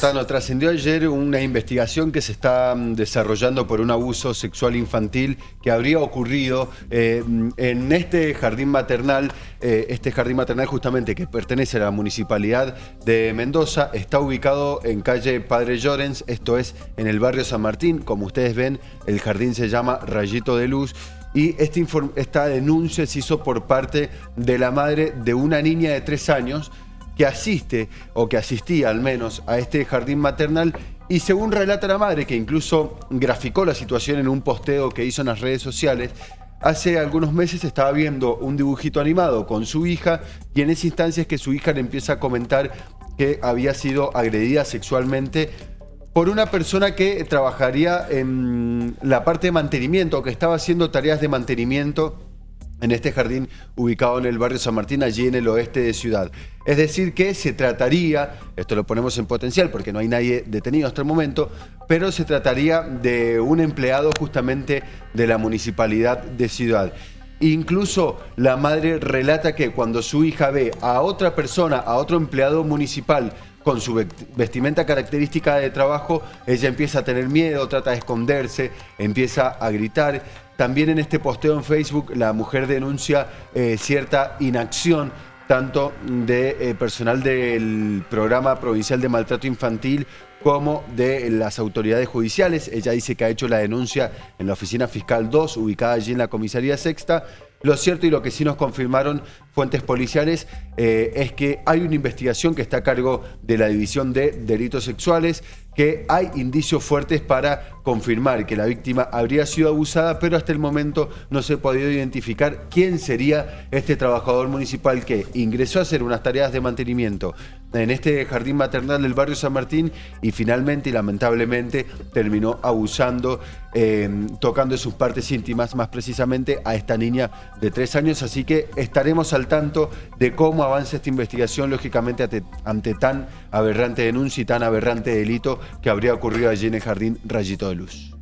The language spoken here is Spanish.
Bueno, trascendió ayer una investigación que se está mm, desarrollando por un abuso sexual infantil que habría ocurrido eh, en este jardín maternal. Eh, este jardín maternal justamente que pertenece a la municipalidad de Mendoza está ubicado en calle Padre Llorens, esto es en el barrio San Martín. Como ustedes ven, el jardín se llama Rayito de Luz y este esta denuncia se hizo por parte de la madre de una niña de tres años que asiste, o que asistía al menos, a este jardín maternal y según relata la madre, que incluso graficó la situación en un posteo que hizo en las redes sociales, hace algunos meses estaba viendo un dibujito animado con su hija y en esa instancia es que su hija le empieza a comentar que había sido agredida sexualmente por una persona que trabajaría en la parte de mantenimiento, que estaba haciendo tareas de mantenimiento en este jardín ubicado en el barrio San Martín, allí en el oeste de Ciudad. Es decir que se trataría, esto lo ponemos en potencial porque no hay nadie detenido hasta el momento, pero se trataría de un empleado justamente de la municipalidad de Ciudad. Incluso la madre relata que cuando su hija ve a otra persona, a otro empleado municipal, con su vestimenta característica de trabajo, ella empieza a tener miedo, trata de esconderse, empieza a gritar. También en este posteo en Facebook la mujer denuncia eh, cierta inacción tanto de eh, personal del programa provincial de maltrato infantil como de las autoridades judiciales. Ella dice que ha hecho la denuncia en la oficina fiscal 2, ubicada allí en la comisaría sexta, lo cierto y lo que sí nos confirmaron fuentes policiales eh, es que hay una investigación que está a cargo de la División de Delitos Sexuales, que hay indicios fuertes para confirmar que la víctima habría sido abusada, pero hasta el momento no se ha podido identificar quién sería este trabajador municipal que ingresó a hacer unas tareas de mantenimiento en este jardín maternal del barrio San Martín y finalmente y lamentablemente terminó abusando, eh, tocando sus partes íntimas, más precisamente a esta niña de tres años. Así que estaremos al tanto de cómo avanza esta investigación, lógicamente ante, tan aberrante denuncia y tan aberrante delito que habría ocurrido allí en el jardín Rayito de Luz.